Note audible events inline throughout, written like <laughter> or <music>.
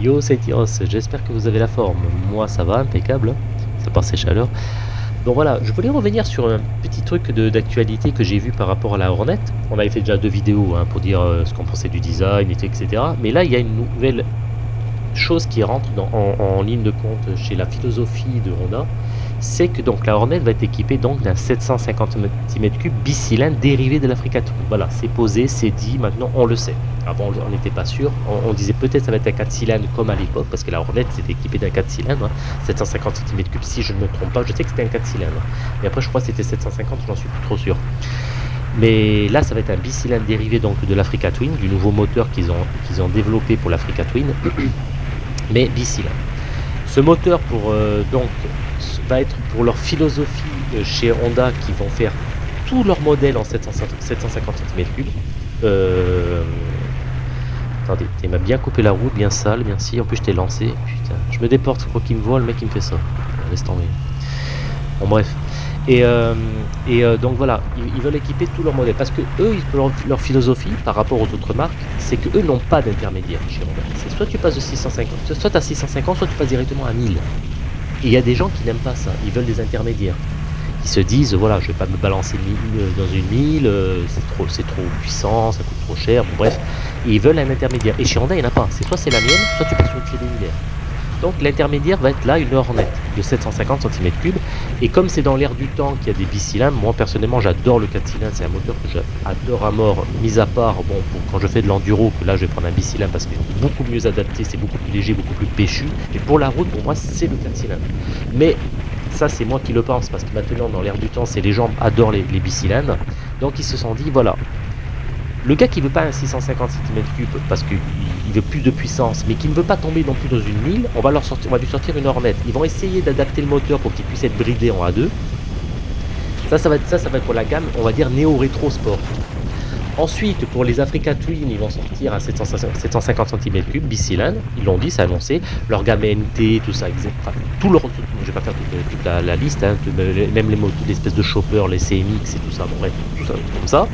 Yo, c'est Tyros, j'espère que vous avez la forme. Moi, ça va, impeccable. Ça passe ses chaleurs. Donc voilà, je voulais revenir sur un petit truc d'actualité que j'ai vu par rapport à la Hornet. On avait fait déjà deux vidéos hein, pour dire euh, ce qu'on pensait du design, etc. Mais là, il y a une nouvelle chose qui rentre en, ligne de compte chez la philosophie de Honda, c'est que donc la Hornet va être équipée donc d'un 750 cm3 bicylindre dérivé de l'Africa Twin. Voilà, c'est posé, c'est dit, maintenant on le sait. Avant on n'était pas sûr, on, disait peut-être ça va être un 4 cylindres comme à l'époque, parce que la Hornet c'était équipé d'un 4 cylindres, 750 cm3 si je ne me trompe pas, je sais que c'était un 4 cylindres. Mais après je crois que c'était 750, j'en suis plus trop sûr. Mais là, ça va être un bicylindre dérivé donc de l'Africa Twin, du nouveau moteur qu'ils ont, qu'ils ont développé pour l'Africa Twin. <coughs> mais là. Ce moteur pour, euh, donc, va être pour leur philosophie euh, chez Honda qui vont faire tous leurs modèles en 750 cm3. Euh... Attendez, il m'a bien coupé la route, bien sale, bien si. En plus, je t'ai lancé. Putain, je me déporte, quoi qu'il me voit, le mec il me fait ça. Laisse tomber. Bon, bref. Et, euh, euh, donc voilà, ils, veulent équiper tous leurs modèles parce que eux, leur, philosophie par rapport aux autres marques, c'est que eux n'ont pas d'intermédiaire chez Honda. C'est soit tu passes de 650, soit as 650, soit tu passes directement à 1000. Et il y a des gens qui n'aiment pas ça, ils veulent des intermédiaires. Ils se disent, voilà, je vais pas me balancer euh, dans une 1000, c'est trop, trop puissant, ça coûte trop cher, bon, bref. ils veulent un intermédiaire. Et chez Honda, il n'y en a pas. C'est soit c'est la mienne, soit tu passes sur une clé. Donc l'intermédiaire va être là une Hornet de 750 cm3 et comme c'est dans l'air du temps qu'il y a des bicylindres, moi personnellement j'adore le 4 cylindres, c'est un moteur que j'adore à mort, mis à part bon quand je fais de l'enduro, que là je vais prendre un bicylindre parce que c'est beaucoup mieux adapté, c'est beaucoup plus léger, beaucoup plus péchu, et pour la route pour moi c'est le 4 cylindres. Mais ça c'est moi qui le pense parce que maintenant dans l'air du temps c'est les gens adorent les, les bicylindres, donc ils se sont dit voilà, le gars qui veut pas un 650 cm3 parce qu'il veut plus de puissance, mais qui ne veut pas tomber non plus dans une 1000, on va, leur sortir, on va lui sortir une Hornet. Ils vont essayer d'adapter le moteur pour qu'il puisse être bridé en A2. Ça, ça va, être, pour la gamme, on va dire néo-rétro sport. Ensuite, pour les Africa Twin, ils vont sortir un 750 cm3 bicylindre. Ils l'ont dit, c'est annoncé. Leur gamme NT, tout ça, enfin, tout leur, je vais pas faire toute, la, liste, hein, même les motos, l'espèce de chopper, les CMX et tout ça, bon bref, tout ça comme ça.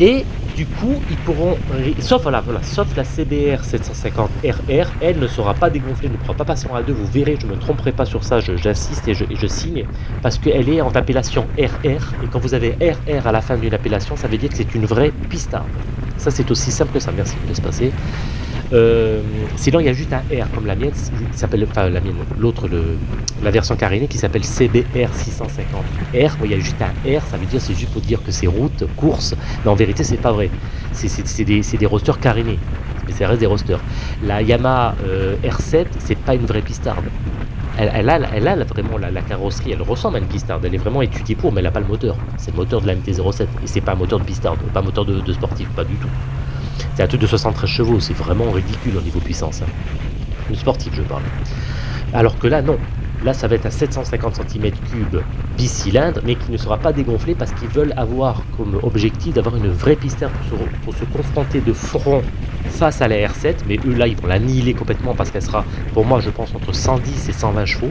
Et du coup, ils pourront, sauf, voilà, voilà, sauf la CBR 750 RR, elle ne sera pas dégonflée, ne pourra pas passer en A2, vous verrez, je ne me tromperai pas sur ça, j'insiste et, je, signe, parce qu'elle est en appellation RR, et quand vous avez RR à la fin d'une appellation, ça veut dire que c'est une vraie pistarde. Ça c'est aussi simple que ça, merci, de laisse passer. Euh, sinon, il y a juste un R comme la mienne, s'appelle, enfin la mienne, l'autre, la version carénée qui s'appelle CBR 650R. il y a juste un R, ça veut dire c'est juste pour dire que c'est route, course, mais en vérité, c'est pas vrai. C'est des, des rosters carénés, mais ça reste des rosters. La Yamaha euh, R7, c'est pas une vraie pistarde. Elle, elle, a, elle, a, vraiment la, carrosserie, elle ressemble à une pistarde, elle est vraiment étudiée pour, mais elle n'a pas le moteur. C'est le moteur de la MT-07, et c'est pas un moteur de pistarde, pas un moteur de sportif, pas du tout. C'est un truc de 73 chevaux, c'est vraiment ridicule au niveau puissance. Hein. Le sportif, je parle. Alors que là, non. Là, ça va être un 750 cm3 bicylindre, mais qui ne sera pas dégonflé parce qu'ils veulent avoir comme objectif d'avoir une vraie piste pour se, pour se confronter de front face à la R7. Mais eux, là, ils vont l'annihiler complètement parce qu'elle sera, pour moi, je pense, entre 110 et 120 chevaux.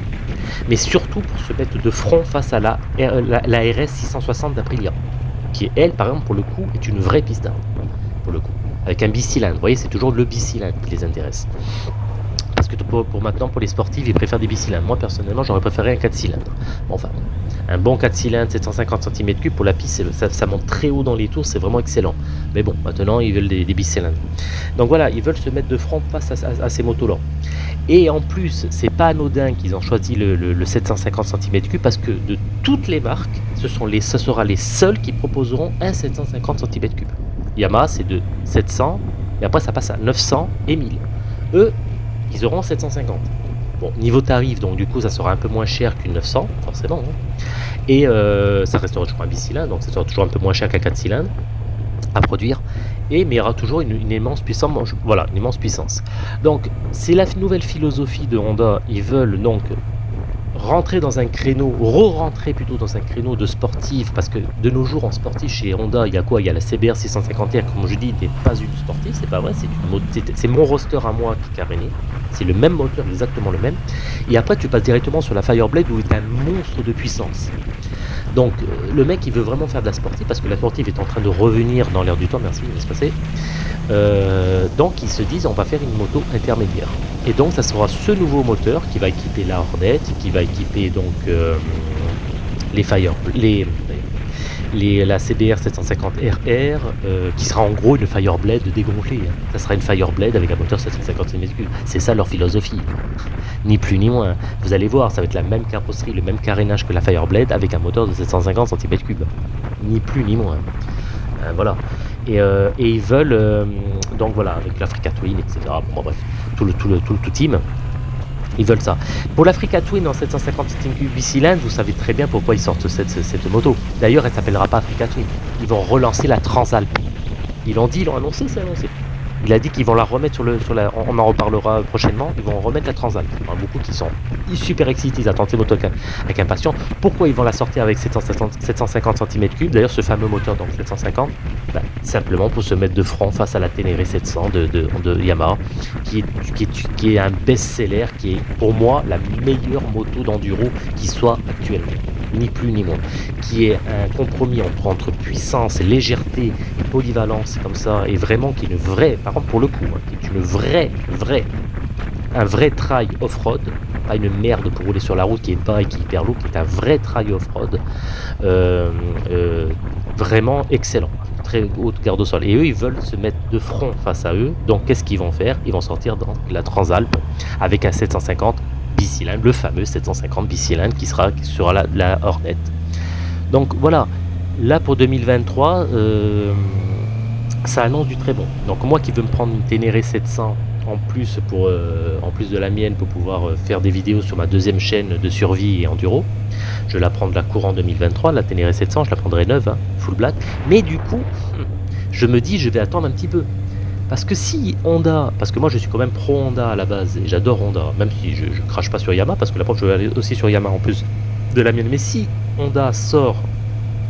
Mais surtout pour se mettre de front face à la, la, RS 660 d'Aprilia, qui, elle, par exemple, pour le coup, est une vraie piste pour le coup avec un bicylindre. Vous voyez, c'est toujours le bicylindre qui les intéresse. Parce que pour, maintenant, pour les sportifs, ils préfèrent des bicylindres. Moi, personnellement, j'aurais préféré un 4 cylindres. enfin, un bon 4 cylindres, 750 cm3 pour la piste, ça, monte très haut dans les tours, c'est vraiment excellent. Mais bon, maintenant, ils veulent des, bicylindres. Donc voilà, ils veulent se mettre de front face à, ces motos-là. Et en plus, c'est pas anodin qu'ils ont choisi le, 750 cm3 parce que de toutes les marques, ce, sont les, ce sera les seuls qui proposeront un 750 cm3. Yamaha, c'est de 700, et après ça passe à 900 et 1000. Eux, ils auront 750. Bon, niveau tarif, donc du coup, ça sera un peu moins cher qu'une 900, forcément. Hein. Et euh, ça restera toujours un bicylindre, donc ça sera toujours un peu moins cher qu'un 4 cylindres à produire. Et mais il y aura toujours une, immense puissance. Voilà, une immense puissance. Donc, c'est la nouvelle philosophie de Honda. Ils veulent donc rentrer dans un créneau, re-rentrer plutôt dans un créneau de sportif, parce que de nos jours en sportif chez Honda, il y a quoi? Il y a la CBR 650R, comme je dis, n'est pas une sportive, c'est pas vrai, c'est mon roster à moi qui est caréné, c'est le même moteur, exactement le même. Et après, tu passes directement sur la Fireblade où est un monstre de puissance. Donc euh, le mec il veut vraiment faire de la sportive parce que la sportive est en train de revenir dans l'air du temps, merci, laisse passer. Euh, donc ils se disent on va faire une moto intermédiaire. Et donc ça sera ce nouveau moteur qui va équiper la Hornet, qui va équiper donc euh, les Fire, les, les, la CBR 750 RR, qui sera en gros une Fireblade dégonflée. Hein. Ça sera une Fireblade avec un moteur 750 cm3. C'est ça leur philosophie. Ni plus ni moins. Vous allez voir, ça va être la même carrosserie, le même carénage que la Fireblade avec un moteur de 750 cm3. Ni plus ni moins. Euh, voilà. Euh, et, ils veulent, euh, donc voilà, avec l'Africa Twin, etc. Bon, bref, tout le, tout le, tout tout team. Ils veulent ça. Pour l'Africa Twin en 750 cm3 vous savez très bien pourquoi ils sortent cette, cette moto. D'ailleurs, elle s'appellera pas Africa Twin. Ils vont relancer la Transalp. Ils l'ont dit, ils l'ont annoncé, c'est annoncé. Il a dit qu'ils vont la remettre sur le. Sur la, on en reparlera prochainement. Ils vont remettre la Transat. Il y en a beaucoup qui sont super excités. Ils attendent ces moteurs avec impatience. Pourquoi ils vont la sortir avec 750 cm3 D'ailleurs, ce fameux moteur, donc 750, bah, simplement pour se mettre de front face à la Ténéré 700 de, Yamaha, qui est un best-seller, qui est pour moi la meilleure moto d'enduro qui soit actuellement ni plus ni moins, qui est un compromis entre, puissance, légèreté et polyvalence comme ça, et vraiment qui est une vraie, par contre pour le coup, hein, qui est une vraie, vraie, un vrai trail off-road, pas une merde pour rouler sur la route qui est pas et qui est hyper lourd, qui est un vrai trail off-road, euh, euh, vraiment excellent très haute garde au sol. Et eux, ils veulent se mettre de front face à eux. Donc, qu'est-ce qu'ils vont faire? Ils vont sortir dans la Transalp avec un 750 bicylindre, le fameux 750 bicylindre qui sera sur la, la Hornet. Donc voilà, là pour 2023, euh, ça annonce du très bon. Donc moi qui veux me prendre une Ténéré 700 en plus, pour, euh, en plus de la mienne pour pouvoir euh, faire des vidéos sur ma deuxième chaîne de survie et enduro, je la prends de la courant 2023, la Ténéré 700, je la prendrai neuve, hein, full black. Mais du coup, je me dis je vais attendre un petit peu. Parce que si Honda, parce que moi je suis quand même pro Honda à la base, et j'adore Honda, même si je, je, crache pas sur Yamaha, parce que la prochaine je vais aller aussi sur Yamaha en plus de la mienne, mais si Honda sort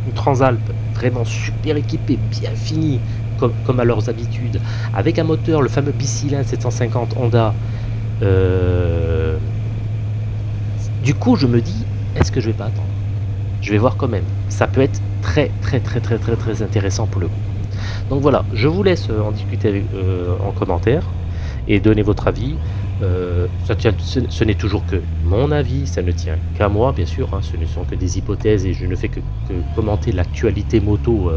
une Transalp vraiment super équipée, bien finie, comme, comme à leurs habitudes, avec un moteur, le fameux bicylindre 750 Honda, euh, du coup je me dis, est-ce que je vais pas attendre? Je vais voir quand même. Ça peut être très très très très très très intéressant pour le coup. Donc voilà, je vous laisse euh, en discuter euh, en commentaire et donner votre avis. Euh, ce, n'est toujours que mon avis, ça ne tient qu'à moi, bien sûr. Hein. ce ne sont que des hypothèses et je ne fais que, commenter l'actualité moto,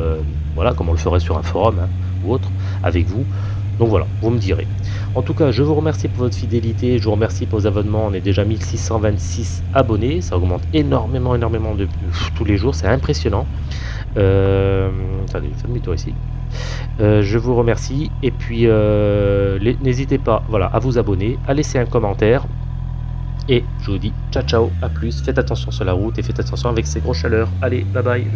voilà, comme on le ferait sur un forum hein, ou autre, avec vous. Donc voilà, vous me direz. En tout cas, je vous remercie pour votre fidélité, je vous remercie pour vos abonnements. On est déjà 1626 abonnés, ça augmente énormément, énormément tous les jours, c'est impressionnant. Euh. Euh, je vous remercie et puis euh, n'hésitez pas voilà, à vous abonner, à laisser un commentaire et je vous dis ciao ciao, à plus, faites attention sur la route et faites attention avec ces grosses chaleurs. Allez, bye bye,